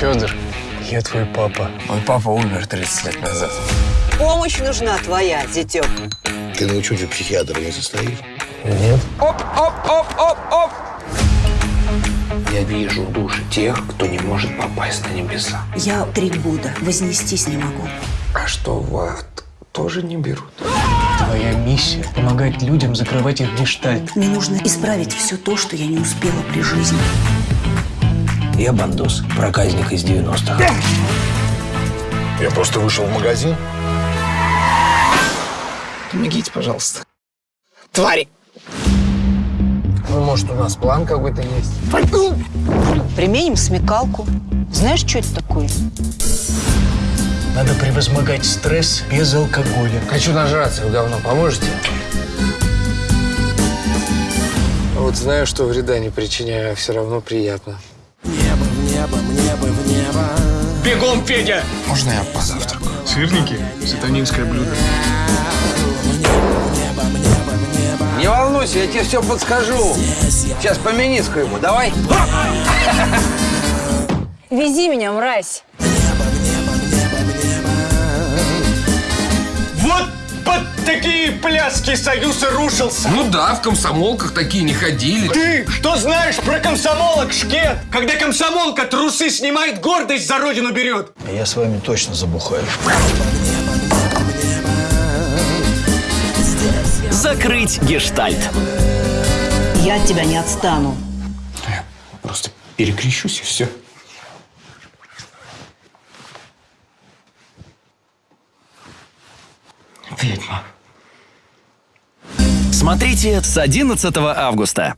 Федор, я твой папа. Мой папа умер 30 лет назад. Помощь нужна твоя, зятек. Ты на учете психиатра не состоишь? Нет? Оп, оп, оп, оп, оп. Я вижу души тех, кто не может попасть на небеса. Я три года вознестись не могу. А что, в ад тоже не берут? Твоя миссия – помогать людям закрывать их гештальт. Мне нужно исправить все то, что я не успела при жизни. Я бандос, проказник из 90-х. Я просто вышел в магазин. Помогите, пожалуйста. Твари! Ну, может, у нас план какой-то есть? Применим смекалку. Знаешь, что это такое? Надо превозмогать стресс без алкоголя. Хочу нажраться, вы говно поможете? Вот знаю, что вреда не причиняю, а все равно приятно. Бегом, Федя! Можно я позавтракаю? Сырники – сатанинское блюдо. Не волнуйся, я тебе все подскажу. Сейчас по мениску ему, давай. Вези меня, мразь. Вот под такие пляски союз и рушился. Ну да, в комсомолках такие не ходили. Ты что знаешь про комсомолок, шкет? Когда комсомолка трусы снимает, гордость за родину берет. Я с вами точно забухаю. Закрыть гештальт. Я от тебя не отстану. Просто перекрещусь и все. Ведьма. Смотрите с 11 августа.